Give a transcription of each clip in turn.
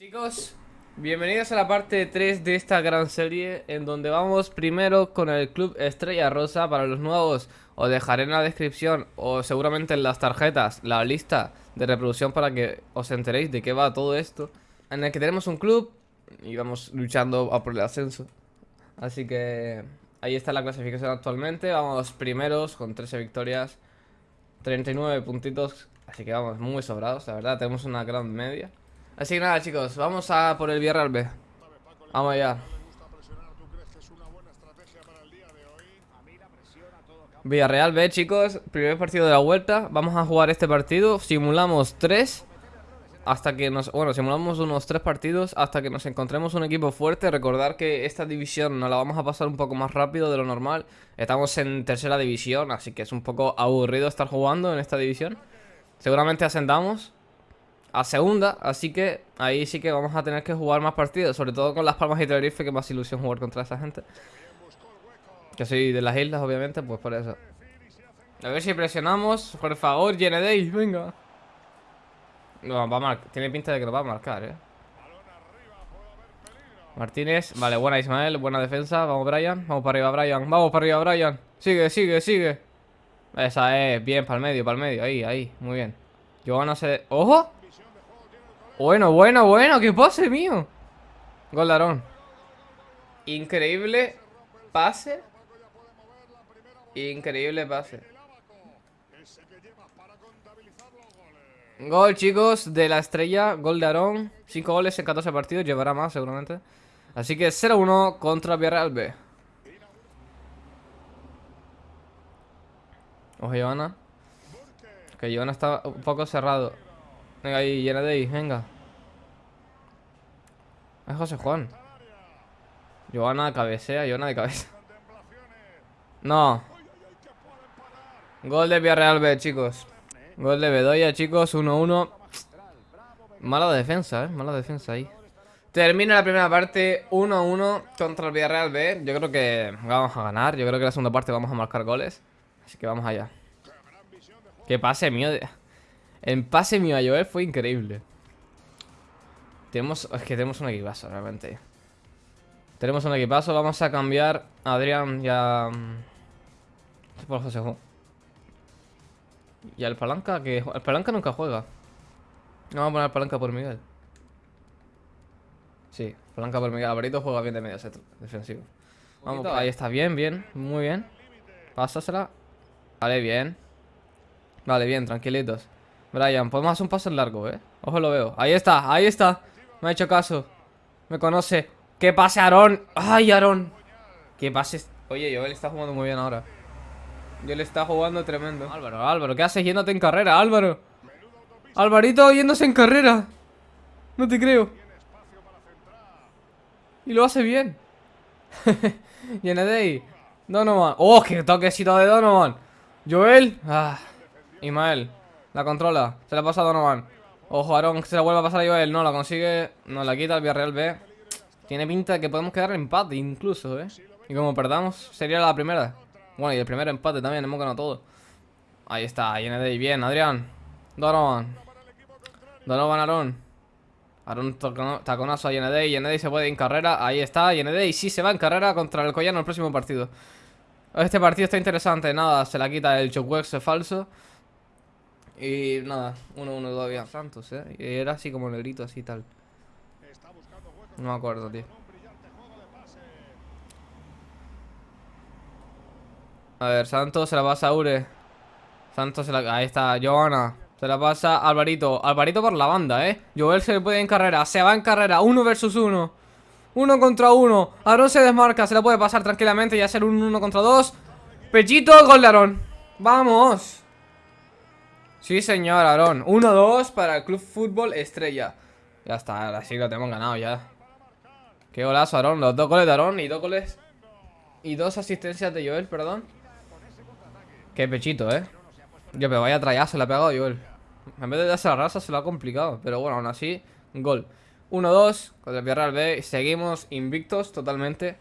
Chicos, bienvenidos a la parte 3 de esta gran serie En donde vamos primero con el Club Estrella Rosa Para los nuevos. Os dejaré en la descripción o seguramente en las tarjetas la lista de reproducción Para que os enteréis de qué va todo esto En el que tenemos un club y vamos luchando por el ascenso. Así que ahí está la clasificación actualmente. Vamos primeros con 13 victorias 39 puntitos. Así que vamos muy sobrados, la verdad, tenemos una gran media Así que nada chicos, vamos a por el Villarreal B. Vamos allá. Villarreal B chicos, primer partido de la vuelta. Vamos a jugar este partido, simulamos 3 Hasta que nos, bueno, simulamos unos 3 partidos Hasta que nos encontremos un equipo fuerte. Recordar que esta división nos la vamos a pasar un poco más rápido de lo normal. Estamos en tercera división, así que es un poco aburrido estar jugando en esta división. Seguramente ascendamos a segunda, así que ahí sí que vamos a tener que jugar más partidos, sobre todo con las Palmas y Tenerife, que más ilusión jugar contra esa gente. Que soy de las islas, obviamente, pues por eso. A ver si presionamos, por favor, Yenedei, venga. No, va a marcar, tiene pinta de que lo va a marcar, eh. Martínez, vale, buena Ismael, buena defensa, vamos Brian, vamos para arriba Brian, vamos para arriba Brian, sigue, sigue, sigue. Esa es, bien, para el medio, para el medio, ahí, ahí, muy bien. Giovanna se... ¡Ojo! Bueno, bueno, bueno, qué pase mío Gol Increíble pase. Increíble pase. Gol chicos de la estrella. Gol de Aarón. 5 goles en 14 partidos. Llevará más seguramente. Así que 0-1 contra Villarreal B. Ojo Giovanna. Que Giovanna está un poco cerrado Venga ahí, llena de ahí, venga. Es José Juan. Joana cabecea, Joana de cabeza. No. Gol de Villarreal B, chicos. Gol de Bedoya, chicos, 1-1. Mala defensa, eh. Mala defensa ahí. Termina la primera parte 1-1 contra el Villarreal B. Yo creo que vamos a ganar. Yo creo que la segunda parte vamos a marcar goles. Así que vamos allá. Que pase mío de... En pase mío a Joel fue increíble. Tenemos, es que tenemos un equipazo realmente. Tenemos un equipazo. Vamos a cambiar a Adrián y a... Mm, por José Y al Palanca, que... El Palanca nunca juega. No, vamos a poner Palanca por Miguel. Sí, Palanca por Miguel. Alvarito juega bien de medio set defensivo. Vamos, ahí está, bien, bien, muy bien. Pásasela. Vale, bien. Vale, bien, tranquilitos. Brian, podemos hacer un paso largo, eh. Ojo, lo veo. Ahí está, ahí está. Me ha hecho caso. Me conoce. ¿Qué pase, Aarón? ¡Ay, Aarón! ¿Qué pase? Oye, Joel está jugando muy bien ahora. Joel está jugando tremendo. Álvaro, Álvaro, ¿qué haces yéndote en carrera, Álvaro? Alvarito yéndose en carrera. No te creo. Y lo hace bien. Yenedei. Donovan. ¡Oh, qué toquecito de Donovan! Joel. Ah. Ismael. La controla. Se la pasa a Donovan. Ojo, Aaron, se la vuelve a pasar a Joel. No, la consigue. No, la quita el Villarreal B. Tiene pinta de que podemos quedar en empate incluso, ¿eh? Y como perdamos, sería la primera. Bueno, y el primer empate también, hemos ganado todo. Ahí está, Yenedei, bien, Adrián. Donovan. Donovan, Aaron. Aaron taconazo a Yenedei. Yenedei se puede ir en carrera. Ahí está, Yenedei sí se va en carrera contra el Collano el próximo partido. Este partido está interesante. Nada, se la quita el Chokwex falso. Y nada, 1-1 todavía. Santos, eh. Y era así como negrito, así tal. No me acuerdo, tío. A ver, Santos se la pasa a Ure. Santos se la... Ahí está, Johanna. Se la pasa a Alvarito. Alvarito por la banda, ¿eh? Joel se le puede en carrera. Se va en carrera. Uno versus uno. Uno contra uno. Aaron se desmarca. Se la puede pasar tranquilamente y hacer un uno contra dos. Pechito, gol de Aaron. ¡Vamos! Sí, señor, Aarón. 1-2 para el Club Fútbol Estrella. Ya está, ahora sí lo tenemos ganado ya. Qué golazo, Aarón. Los dos goles de Aarón y dos goles... Y dos asistencias de Joel, perdón. Qué pechito, ¿eh? Yo, pero vaya trayazo le ha pegado Joel. En vez de darse la raza se lo ha complicado. Pero bueno, aún así, gol. 1-2 contra el Villarreal B. Seguimos invictos totalmente.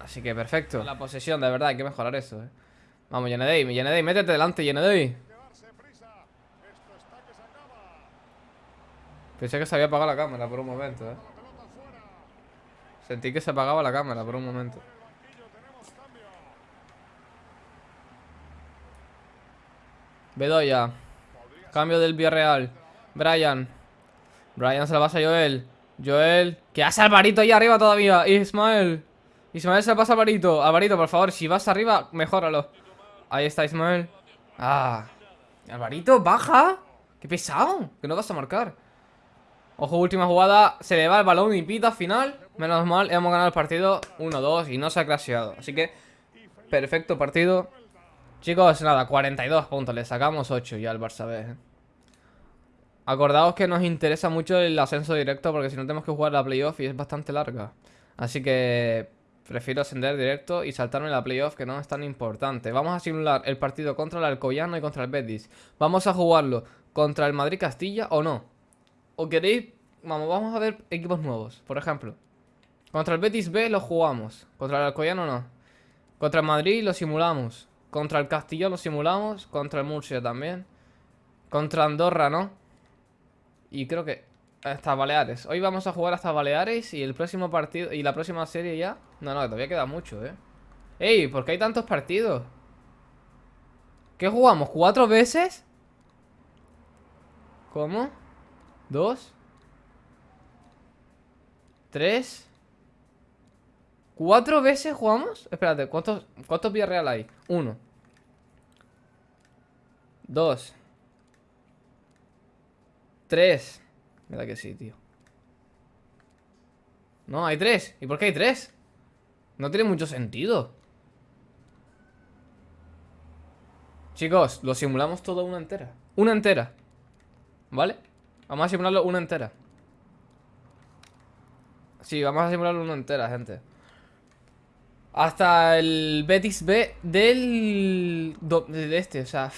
Así que perfecto. La posesión, de verdad, hay que mejorar eso, ¿eh? Vamos, Yenedei, Yenedei, métete delante, Yenedei. Pensé que se había apagado la cámara por un momento, eh. Sentí que se apagaba la cámara por un momento. Bedoya. Cambio del Villarreal. Brian. Brian se la pasa a Joel. Joel. Que hace Alvarito ahí arriba todavía. Ismael. Ismael se la pasa a Alvarito. Alvarito, por favor, si vas arriba, mejóralo. Ahí está Ismael. Ah. Alvarito, baja. Qué pesado. Que no vas a marcar. Ojo, última jugada. Se le va el balón y pita final. Menos mal, hemos ganado el partido 1-2 y no se ha claseado. Así que, perfecto partido. Chicos, nada, 42 puntos. Le sacamos 8 ya al Barça B. ¿eh? Acordaos que nos interesa mucho el ascenso directo porque si no tenemos que jugar la playoff y es bastante larga. Así que prefiero ascender directo y saltarme la playoff que no es tan importante. Vamos a simular el partido contra el Alcoyano y contra el Betis. Vamos a jugarlo contra el Madrid-Castilla o no. ¿O queréis? Vamos, vamos a ver equipos nuevos, por ejemplo. Contra el Betis B lo jugamos. Contra el Alcoyano no. Contra el Madrid lo simulamos. Contra el Castillo lo simulamos. Contra el Murcia también. Contra Andorra, ¿no? Y creo que hasta Baleares. Hoy vamos a jugar hasta Baleares y el próximo partido... Y la próxima serie ya... No, no, todavía queda mucho, ¿eh? ¡Ey! ¿Por qué hay tantos partidos? ¿Qué jugamos? ¿Cuatro veces? ¿Cómo? ¿Dos? ¿Tres? ¿Cuatro veces jugamos? Espérate, ¿cuántos, cuántos Villarreal hay? Uno Dos Tres Mira que sí, tío No, hay tres ¿Y por qué hay tres? No tiene mucho sentido Chicos, lo simulamos todo una entera Una entera ¿Vale? Vamos a simularlo una entera. Sí, vamos a simularlo una entera, gente. Hasta el Betis B del... De este, o sea,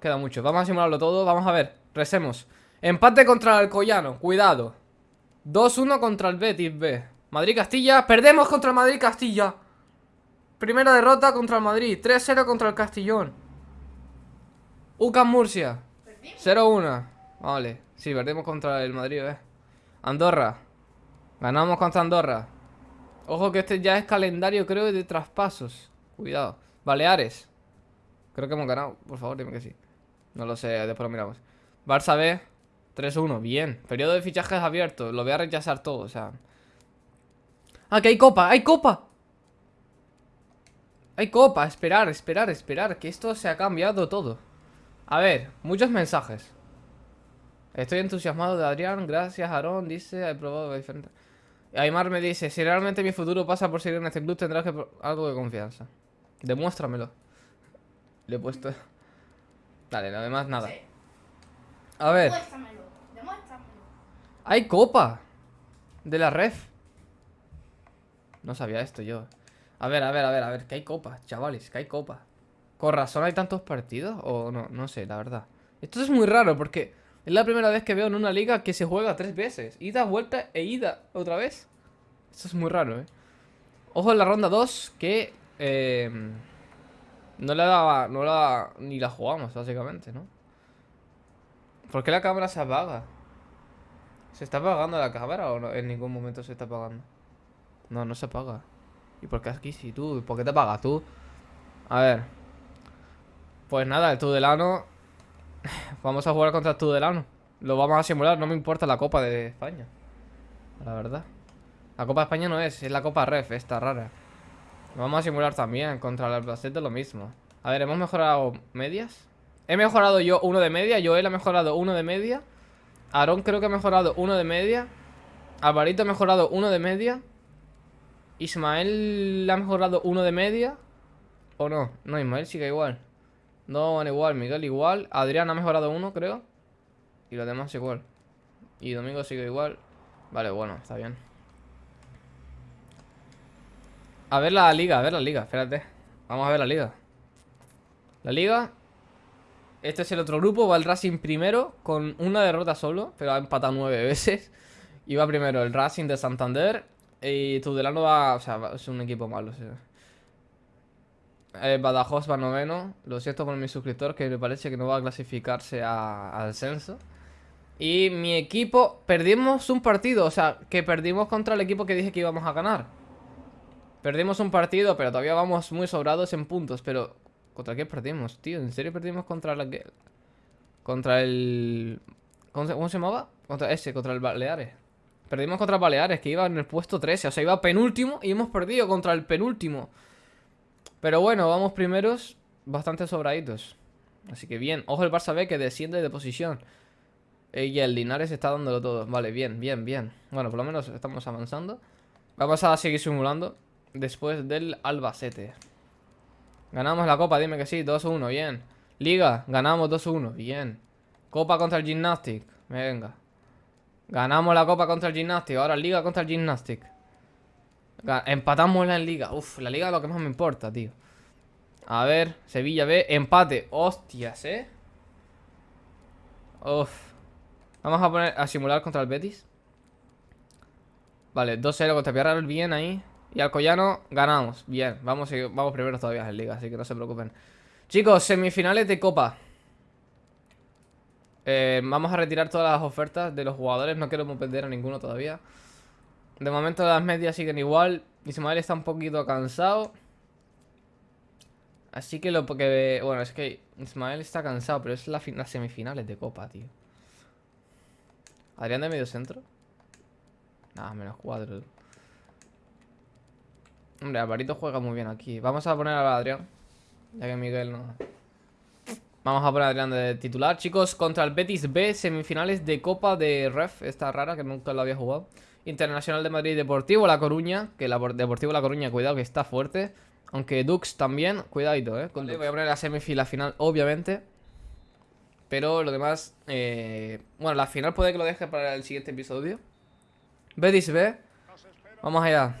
queda mucho. Vamos a simularlo todo, vamos a ver, resemos Empate contra el Alcoyano, cuidado. 2-1 contra el Betis B. Madrid-Castilla, perdemos contra el Madrid-Castilla Primera derrota contra el Madrid 3-0 contra el Castillón UCAM Murcia 0-1 Vale, sí, perdemos contra el Madrid B Andorra Ganamos contra Andorra Ojo que este ya es calendario, creo, de traspasos. Cuidado. Baleares. Creo que hemos ganado. Por favor, dime que sí. No lo sé, después lo miramos. Barça B. 3-1. Bien. Periodo de fichajes abierto. Lo voy a rechazar todo, o sea. ¡Ah, que hay copa! ¡Hay copa! Hay copa. Esperar, esperar, esperar. Que esto se ha cambiado todo. A ver, muchos mensajes. Estoy entusiasmado de Adrián. Gracias, Aarón. Dice, he probado diferentes... Aymar me dice, si realmente mi futuro pasa por seguir en este club, tendrás que algo de confianza. Demuéstramelo. Le he puesto... Dale, lo demás nada. A ver. Demuéstramelo, demuéstramelo. Hay copa. De la ref. No sabía esto yo. A ver, a ver, a ver, a ver. Que hay copa, chavales, que hay copa. ¿Con razón hay tantos partidos? O no, no sé, la verdad. Esto es muy raro porque... Es la primera vez que veo en una liga que se juega tres veces. Ida, vuelta e ida otra vez. Esto es muy raro, ¿eh? Ojo en la ronda 2 que... Eh, no la daba... No la... Ni la jugamos, básicamente, ¿no? ¿Por qué la cámara se apaga? ¿Se está apagando la cámara o no? En ningún momento se está apagando. No, no se apaga. ¿Y por qué aquí sí tú? ¿Por qué te apagas tú? A ver. Pues nada, el Tudelano Vamos a jugar contra Tudelano. Lo vamos a simular, no me importa la Copa de España. La verdad. La Copa de España no es, es la Copa Ref, esta rara. Lo vamos a simular también contra el Albacete lo mismo. A ver, ¿hemos mejorado medias? He mejorado yo uno de media, Joel ha mejorado uno de media. Aarón creo que ha mejorado uno de media. Alvarito ha mejorado uno de media. Ismael ha mejorado uno de media. ¿O no? No, Ismael sigue igual. No van igual, Miguel igual. Adrián ha mejorado uno, creo. Y los demás igual. Y Domingo sigue igual. Vale, bueno, está bien. A ver la liga, a ver la liga, espérate. Vamos a ver la liga. La liga. Este es el otro grupo. Va el Racing primero con una derrota solo. Pero ha empatado nueve veces. Y va primero el Racing de Santander. Y Tudelano va. O sea, es un equipo malo. Eh, Badajoz va noveno. Lo siento por mi suscriptor que me parece que no va a clasificarse al censo. Y mi equipo, perdimos un partido, o sea, que perdimos contra el equipo que dije que íbamos a ganar. Perdimos un partido, pero todavía vamos muy sobrados en puntos, pero... ¿Contra qué perdimos, tío? ¿En serio perdimos contra la que... Contra el... ¿Cómo se llamaba? Contra ese, contra el Baleares. Perdimos contra el Baleares, que iba en el puesto 13. O sea, iba penúltimo y hemos perdido contra el penúltimo. Pero bueno, vamos primeros bastante sobraditos. Así que bien. Ojo el Barça B que desciende de posición. Y el Linares está dándolo todo. Vale, bien, bien, bien. Bueno, por lo menos estamos avanzando. Vamos a seguir simulando. Después del Albacete. Ganamos la copa, dime que sí. 2-1, bien. Liga, ganamos 2-1, bien. Copa contra el Gymnastic. Venga. Ganamos la copa contra el Gymnastic. Ahora liga contra el Gymnastic. Empatamos en liga. Uf, la liga es lo que más me importa, tío. A ver, Sevilla B, empate. Hostias, ¿eh? Uf. Vamos a poner a simular contra el Betis. Vale, 2-0 contra Villarreal, bien ahí. Y Alcoyano, ganamos. Bien, vamos, vamos primero todavía en Liga, así que no se preocupen. Chicos, semifinales de Copa. Eh, vamos a retirar todas las ofertas de los jugadores. No queremos perder a ninguno todavía. De momento las medias siguen igual. Ismael está un poquito cansado. Así que lo que... Bueno, es que Ismael está cansado, pero es la las semifinales de Copa, tío. Adrián de medio centro. Nada, menos cuatro. Hombre, Alvarito juega muy bien aquí. Vamos a poner a Adrián. Ya que Miguel no... Vamos a poner a Adrián de titular. Chicos, contra el Betis B, semifinales de Copa de Ref. Esta rara, que nunca lo había jugado. Internacional de Madrid Deportivo La Coruña. Que la Deportivo La Coruña, cuidado que está fuerte. Aunque Dux también, cuidadito, eh. Voy a poner la semifinal final, obviamente. Pero lo demás... Eh... Bueno, la final puede que lo deje para el siguiente episodio. Betis B. Vamos allá.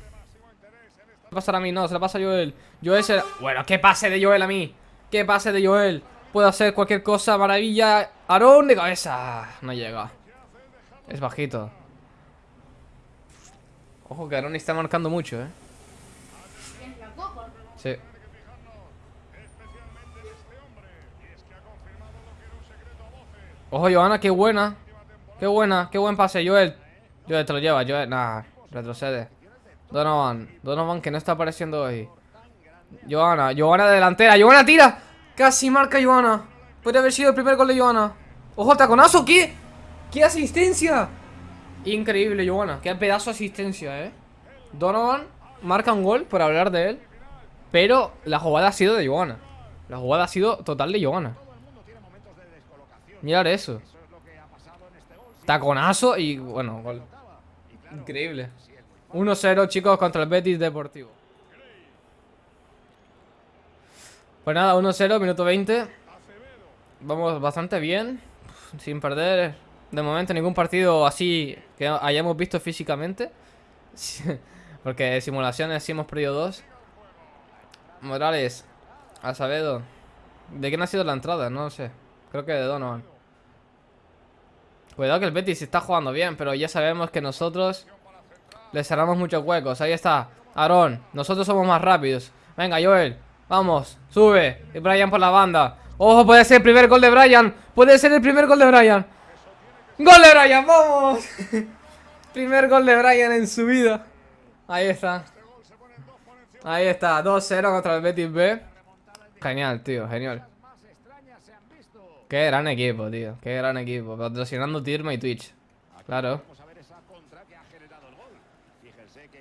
¿Qué pasará a mí? No, se la pasa a Joel. Joel se... Bueno, ¿qué pase de Joel a mí? ¿Qué pase de Joel? Puedo hacer cualquier cosa, maravilla. Aarón de cabeza. No llega. Es bajito. Ojo que Aarón está marcando mucho, ¿eh? Sí. Ojo, Johanna, qué buena. Qué buena, qué buen pase, Joel. Joel, te lo lleva, Joel. Nah, retrocede. Donovan, Donovan que no está apareciendo hoy. Johanna, Johanna delantera. Johanna tira. Casi marca Johanna. Puede haber sido el primer gol de Johanna. Ojo, taconazo, ¿qué? ¿Qué asistencia? Increíble, Johanna. Qué pedazo de asistencia, eh. Donovan marca un gol por hablar de él. Pero la jugada ha sido de Johanna. La jugada ha sido total de Johanna. Mirad eso. Taconazo y bueno, gol. Increíble. 1-0 chicos contra el Betis Deportivo. Pues nada, 1-0, minuto 20. Vamos bastante bien. Sin perder de momento ningún partido así que hayamos visto físicamente. Porque simulaciones sí hemos perdido dos. Morales, Asavedo. ¿De quién ha sido la entrada? No lo sé. Creo que de Donovan. Cuidado que el Betis está jugando bien, pero ya sabemos que nosotros le cerramos muchos huecos. Ahí está. Aarón, nosotros somos más rápidos. Venga, Joel. Vamos, sube. Y Brian por la banda. ¡Ojo! Puede ser el primer gol de Brian. Puede ser el primer gol de Brian. ¡Gol de Brian! ¡Vamos! primer gol de Brian en su vida. Ahí está. Ahí está. 2-0 contra el Betis B. Genial, tío. Genial. Qué gran equipo, tío. Qué gran equipo. Patrocinando Tirma y Twitch. Claro.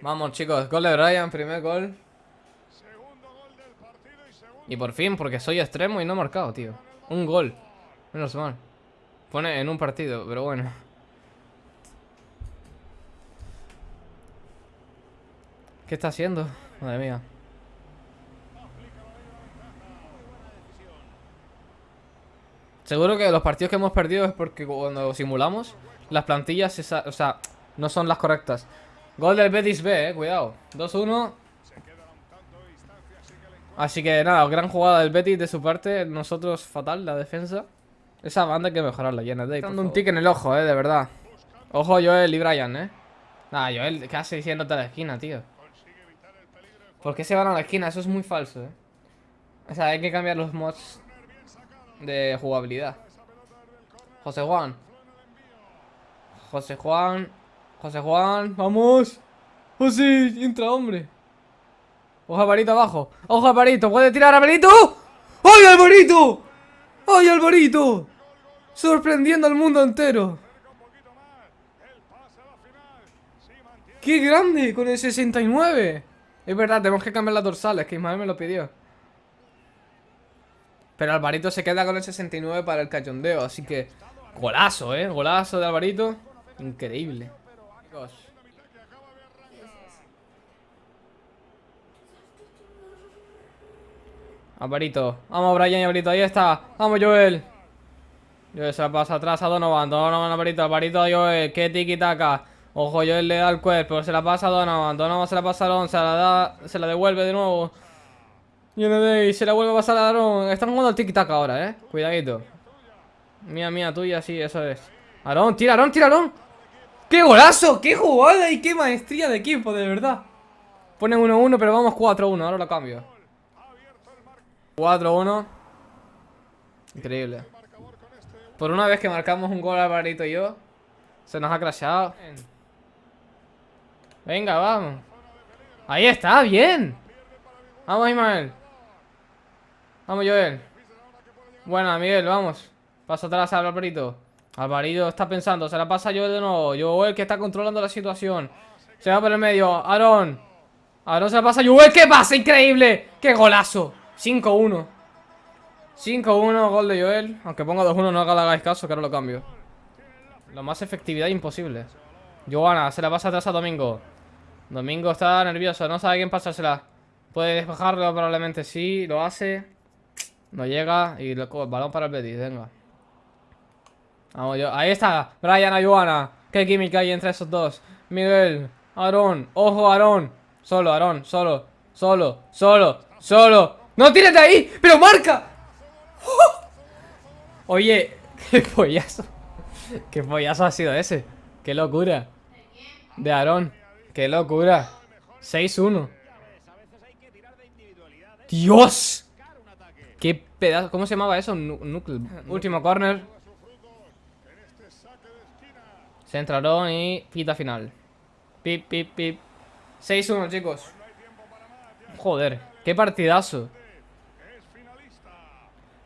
Vamos, chicos. Gol de Brian, primer gol. Y por fin, porque soy extremo y no he marcado, tío. Un gol. Menos mal. Pone en un partido, pero bueno. ¿Qué está haciendo? Madre mía. Seguro que los partidos que hemos perdido es porque cuando simulamos las plantillas, o sea, no son las correctas. Gol del Betis B, eh, cuidado. 2-1. Así que nada, gran jugada del Betis de su parte. Nosotros fatal, la defensa. Esa banda hay que mejorarla, llena de. dando un tic en el ojo, eh, de verdad. Ojo Joel y Brian, eh. Nada, Joel, ¿qué hace diciéndote a la esquina, tío? ¿Por qué se van a la esquina? Eso es muy falso, eh. O sea, hay que cambiar los mods de jugabilidad. José Juan. José Juan. José Juan, vamos. ¡Oh sí! Entra, hombre. Ojo Alvarito abajo. Ojo Alvarito, puede tirar Alvarito. ¡Ay, Alvarito! ¡Ay, Alvarito! Sorprendiendo al mundo entero. ¡Qué grande! Con el 69. Es verdad, tenemos que cambiar las dorsales, que Ismael me lo pidió. Pero Alvarito se queda con el 69 para el cachondeo, así que... Golazo, ¿eh? Golazo de Alvarito. Increíble. Alvarito. Vamos, Brian y Alvarito. Ahí está. Vamos, Joel. Joel se la pasa atrás a Donovan. Donovan, Alvarito. Alvarito Joel. Qué tiki-taka. Ojo, Joel le da el cuerpo. Se la pasa a Donovan. Donovan se la pasa a Alon. Se la da. Se la devuelve de nuevo. Y se la vuelve a pasar a Aaron. Están jugando al tiki-taka ahora, eh. Cuidadito. Mía, mía, tuya, sí, eso es. Aarón, tira, Aarón, tira, Aarón. ¡Qué golazo! ¡Qué jugada y qué maestría de equipo, de verdad! Ponen 1-1, pero vamos 4-1. Ahora lo cambio. 4-1. Increíble. Por una vez que marcamos un gol Alvarito y yo, se nos ha crashado. Venga, vamos. Ahí está, bien. Vamos, Ismael. Vamos, Joel. Buena, Miguel, vamos. Pasa atrás al Alvarito. Alvarito está pensando, se la pasa a Joel de nuevo. Joel que está controlando la situación. Se va por el medio. Aaron. Aaron se la pasa a Joel. ¿Qué pasa? Increíble. ¡Qué golazo! 5-1 5-1, gol de Joel. Aunque ponga 2-1 no hagáis caso Que ahora lo cambio. Lo más efectividad imposible. Joana, se la pasa atrás a Domingo. Domingo está nervioso, no sabe quién pasársela. Puede despejarlo probablemente sí Lo hace. No llega y el balón para el Betis, venga. Vamos yo, ahí está Brian a Joana. Qué química hay entre esos dos. Miguel, Aarón, ojo Aarón. Solo, Aarón, solo, solo, solo, solo ¡No tires ahí! ¡Pero marca! Oye, qué pollazo. Qué pollazo ha sido ese. Qué locura. De Aarón. Qué locura. 6-1. ¡Dios! ¡Qué pedazo! ¿Cómo se llamaba eso? Último corner. Centraron y pita final. Pip, pip, pip. 6-1, chicos. Joder, qué partidazo.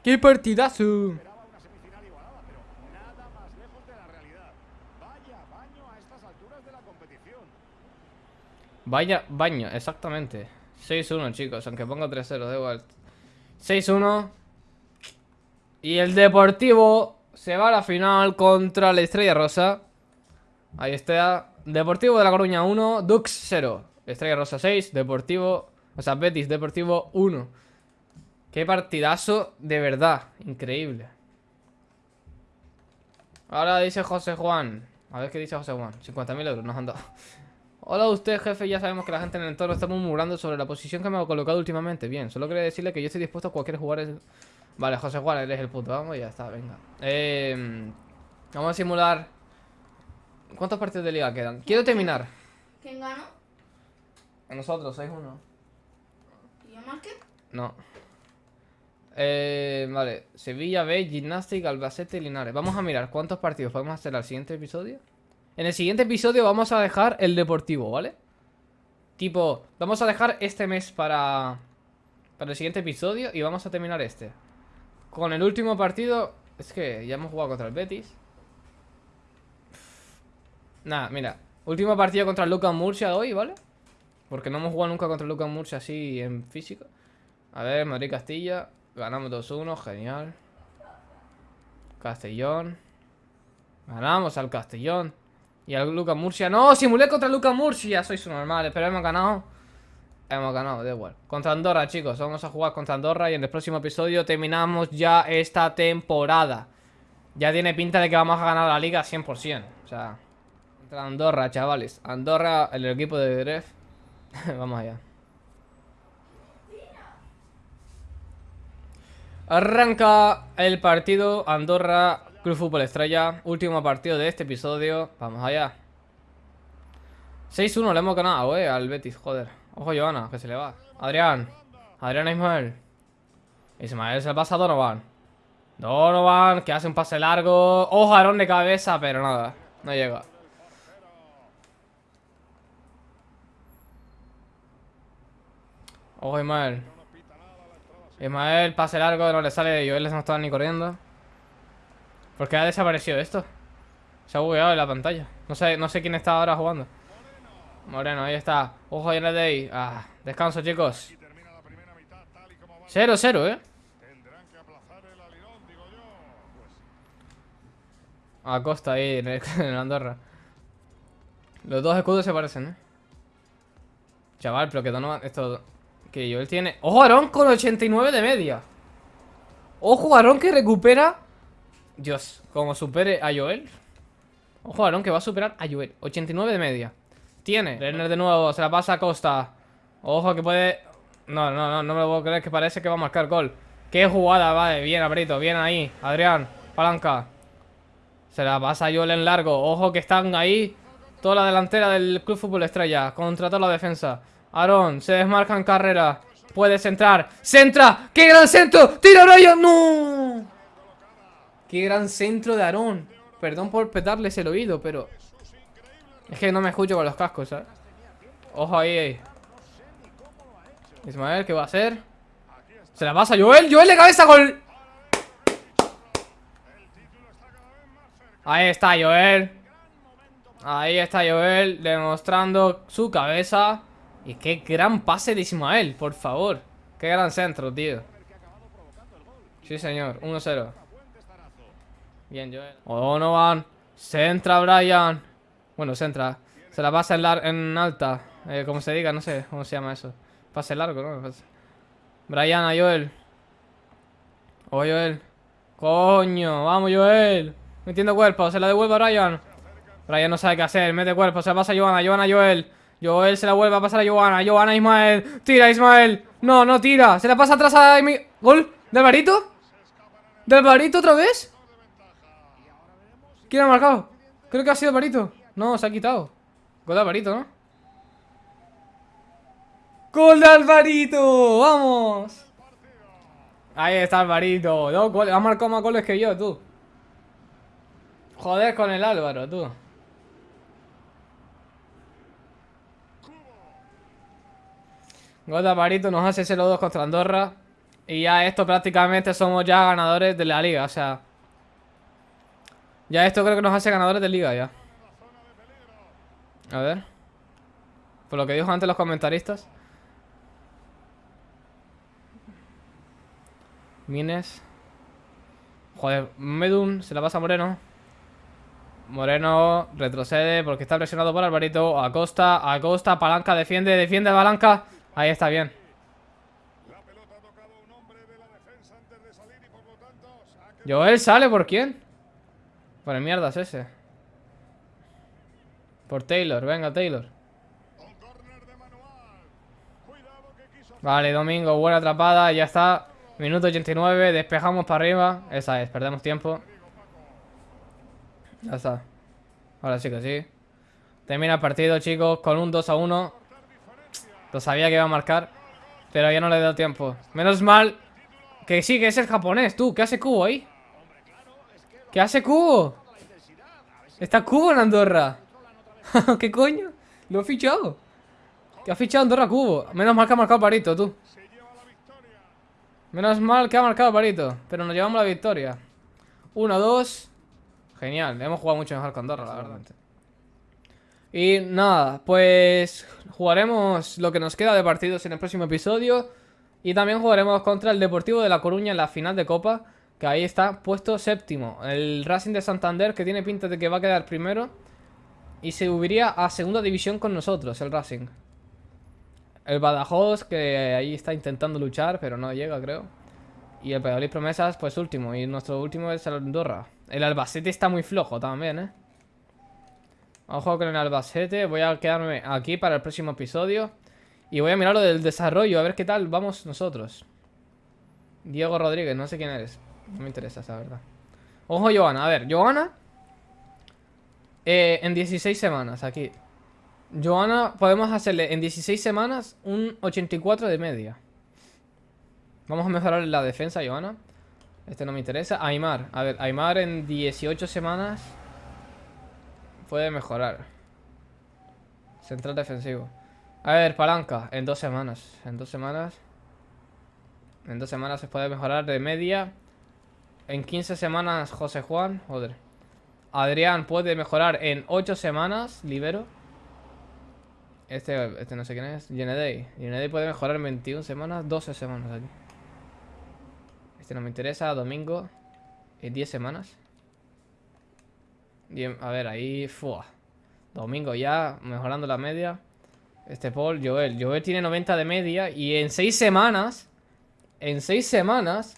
¡Qué partidazo! Vaya baño, exactamente. 6-1 chicos, aunque ponga 3-0, da igual. 6-1 Y el Deportivo se va a la final contra la Estrella Rosa. Ahí está. Deportivo de La Coruña 1, Dux 0 Estrella Rosa 6, Deportivo O sea, Betis Deportivo 1 Qué partidazo de verdad. Increíble. Ahora dice José Juan. A ver qué dice José Juan. 50.000 euros nos han dado. Hola usted, jefe. Ya sabemos que la gente en el entorno está murmurando sobre la posición que me ha colocado últimamente. Bien, solo quería decirle que yo estoy dispuesto a cualquier jugador. Vale, José Juan, eres el puto. Vamos, ya está, venga. Eh, vamos a simular. ¿Cuántos partidos de liga quedan? Quiero terminar. ¿Quién ganó? A nosotros, 6-1. ¿Y yo más que? No. Eh, vale, Sevilla B, Gymnastic, Albacete, Linares. Vamos a mirar cuántos partidos podemos hacer al siguiente episodio. En el siguiente episodio vamos a dejar el deportivo, ¿vale? Tipo, vamos a dejar este mes para, para el siguiente episodio y vamos a terminar este. Con el último partido, es que ya hemos jugado contra el Betis. Nada, mira, último partido contra el Lucas Murcia hoy, ¿vale? Porque no hemos jugado nunca contra el Lucas Murcia así en físico. A ver, Madrid-Castilla Ganamos 2-1, genial. Castellón. Ganamos al Castellón. Y al Lucas Murcia. ¡No! Simulé contra Lucas Murcia. Sois normales, pero hemos ganado. Hemos ganado, da igual. Contra Andorra, chicos. Vamos a jugar contra Andorra y en el próximo episodio terminamos ya esta temporada. Ya tiene pinta de que vamos a ganar la liga 100%. O sea, contra Andorra, chavales. Andorra, el equipo de Gref. vamos allá. Arranca el partido Andorra Club Fútbol Estrella Último partido de este episodio. Vamos allá. 6-1 le hemos ganado, eh, al Betis, joder. Ojo Joana, que se le va. Adrián Adrián Ismael. Ismael se pasa a Donovan. Donovan, que hace un pase largo. Ojo, Aarón de cabeza, pero nada No llega. Ojo Ismael. Ismael, pase largo, no le sale. Joel no estaba ni corriendo. ¿Por qué ha desaparecido esto? Se ha bugueado en la pantalla. No sé, no sé quién está ahora jugando. Moreno, ahí está. Ojo, ahí de ahí. Ah, descanso, chicos. 0-0, ¿eh? Acosta ahí en el, en el Andorra. Los dos escudos se parecen, ¿eh? Chaval, pero que Donovan... Esto... Que Joel tiene... ¡Ojo, Aarón con 89 de media! ¡Ojo, Aarón que recupera... Dios, como supere a Joel. Ojo, Aarón que va a superar a Joel 89 de media. Tiene Renner de nuevo, se la pasa a Costa. Ojo que puede... No, no, no, no me lo puedo creer que parece que va a marcar gol. ¡Qué jugada! Vale, bien, Abrito, bien ahí Adrián, palanca. Se la pasa a Joel en largo Ojo que están ahí Toda la delantera del Club Fútbol Estrella Contra toda la defensa Aarón, se desmarca en carrera Puede centrar ¡Centra! ¡Qué gran centro! ¡Tira Brian! ¡No! ¡Qué gran centro de Aarón! Perdón por petarles el oído, pero... Es que no me escucho con los cascos, ¿sabes? Ojo ahí, ahí. Ismael, ¿qué va a hacer? Se la pasa Joel ¡Joel de cabeza gol! Ahí está Joel Ahí está Joel demostrando su cabeza. Y qué gran pase de Ismael, por favor. Qué gran centro, tío. Sí, señor. 1-0. Bien, Joel. Oh, no van. Centra Brian. Bueno, centra. Se la pasa en, en alta. Eh, como se diga, no sé cómo se llama eso. Pase largo, ¿no? Brian a Joel. Oh, Joel. Coño, vamos, Joel. Metiendo cuerpo. Se la devuelve a Brian. Brian no sabe qué hacer, mete cuerpo, se la pasa a Johanna, Johanna Joel Joel se la vuelve a pasar a Johanna, Johanna Ismael Tira Ismael, no, no tira Se la pasa atrás a ¿Gol? ¿De Alvarito? ¿De Alvarito otra vez? ¿Quién ha marcado? Creo que ha sido Alvarito No, se ha quitado Gol de Alvarito, ¿no? ¡Gol de Alvarito! ¡Vamos! Ahí está Alvarito Dos Ha marcado más goles que yo, tú Joder con el Álvaro, tú Gota Parito nos hace 0-2 contra Andorra. Y ya esto prácticamente somos ya ganadores de la liga, o sea... Ya esto creo que nos hace ganadores de liga ya. A ver. Por lo que dijo antes los comentaristas. Mines. Joder, Medun se la pasa a Moreno. Moreno retrocede porque está presionado por Alvarito. Acosta, Acosta, palanca, defiende, defiende palanca. Ahí está bien. Joel sale por quién? Por el mierdas ese. Por Taylor, venga Taylor. Vale, Domingo, buena atrapada, ya está. Minuto 89, despejamos para arriba. Esa es, perdemos tiempo. Ya está. Ahora sí que sí. Termina el partido, chicos, con un 2 a 1. Lo sabía que iba a marcar. Pero ya no le he dado tiempo. Menos mal que sí, que es el japonés, tú. ¿Qué hace Cubo ahí? ¿Qué hace Cubo? Está Cubo en Andorra. ¿Qué coño? Lo he fichado. Que ha fichado Andorra Cubo. Menos mal que ha marcado Parito, tú. Menos mal que ha marcado Parito. Pero nos llevamos la victoria. 1, 2. Genial. Hemos jugado mucho mejor con Andorra, la verdad. Y nada, pues jugaremos lo que nos queda de partidos en el próximo episodio. Y también jugaremos contra el Deportivo de La Coruña en la final de Copa. Que ahí está puesto séptimo. El Racing de Santander que tiene pinta de que va a quedar primero. Y se subiría a segunda división con nosotros, el Racing. El Badajoz que ahí está intentando luchar, pero no llega creo. Y el Pedalí Promesas pues último. Y nuestro último es el Andorra. El Albacete está muy flojo también, ¿eh? Ojo con el Albacete. Voy a quedarme aquí para el próximo episodio. Y voy a mirar lo del desarrollo, a ver qué tal vamos nosotros. Diego Rodríguez, no sé quién eres. No me interesa esa verdad. Ojo, Joana. A ver, Joana. Eh, en 16 semanas, aquí. Joana, podemos hacerle en 16 semanas un 84 de media. Vamos a mejorar la defensa, Joana. Este no me interesa. Aymar. A ver, Aymar en 18 semanas puede mejorar. Central defensivo. A ver, palanca, en dos semanas. En dos semanas. En dos semanas se puede mejorar de media. En 15 semanas, José Juan. Joder. Adrián puede mejorar en 8 semanas. Libero. Este, este no sé quién es. Yenedei. Yenedei puede mejorar en 21 semanas. 12 semanas aquí. Este no me interesa. Domingo. En 10 semanas. A ver, ahí. Fua. Domingo ya. Mejorando la media. Este Paul, Joel. Joel tiene 90 de media. Y en 6 semanas. En 6 semanas.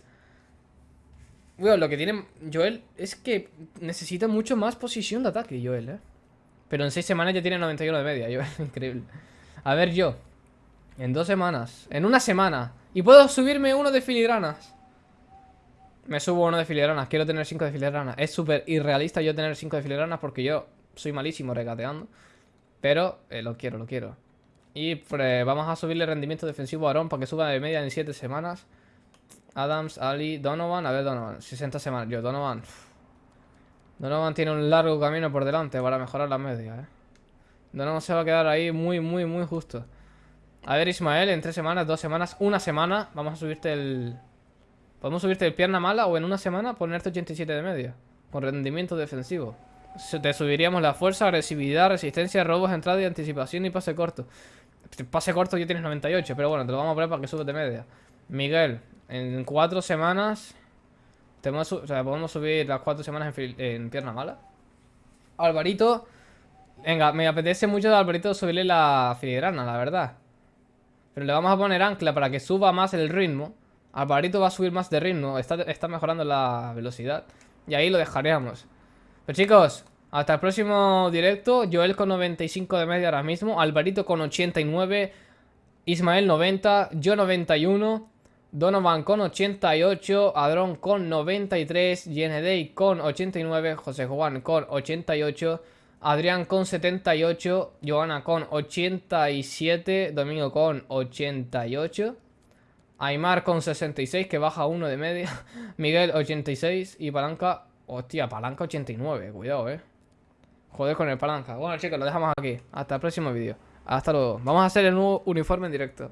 Bueno, lo que tiene Joel es que necesita mucho más posición de ataque, Joel, ¿eh? Pero en 6 semanas ya tiene 91 de media, Joel. Increíble. A ver, yo. En 2 semanas. En una semana. Y puedo subirme uno de filigranas. Me subo uno de filigranas. Quiero tener 5 de filigranas. Es súper irrealista yo tener 5 de filigranas porque yo soy malísimo regateando. Pero eh, lo quiero, lo quiero. Y vamos a subirle rendimiento defensivo a Aaron para que suba de media en 7 semanas. Adams, Ali, Donovan. A ver, Donovan. 60 semanas. Yo, Donovan. Donovan tiene un largo camino por delante para mejorar la media, eh. Donovan se va a quedar ahí muy, muy, muy justo. A ver, Ismael, en 3 semanas, 2 semanas, una semana. Vamos a subirte el... Podemos subirte el pierna mala o en una semana ponerte 87 de media. Con rendimiento defensivo. Te subiríamos la fuerza, agresividad, resistencia, robos, entrada y anticipación y pase corto. Pase corto ya tienes 98, pero bueno, te lo vamos a poner para que subas de media. Miguel, en 4 semanas... o sea, podemos subir las 4 semanas en, pierna mala. Alvarito... Venga, me apetece mucho de Alvarito subirle la filigrana, la verdad. Pero le vamos a poner ancla para que suba más el ritmo. Alvarito va a subir más de ritmo. Está, está mejorando la velocidad. Y ahí lo dejaríamos. Pero chicos, hasta el próximo directo. Joel con 95 de media ahora mismo. Alvarito con 89. Ismael 90. Yo 91. Donovan con 88. Adrón con 93. Yenedei con 89. José Juan con 88. Adrián con 78. Joana con 87. Domingo con 88. Aymar con 66, que baja uno de media. Miguel 86. Y Palanca Hostia, palanca 89, cuidado, eh. Joder con el palanca. Bueno, chicos, lo dejamos aquí. Hasta el próximo vídeo. Hasta luego. Vamos a hacer el nuevo uniforme en directo.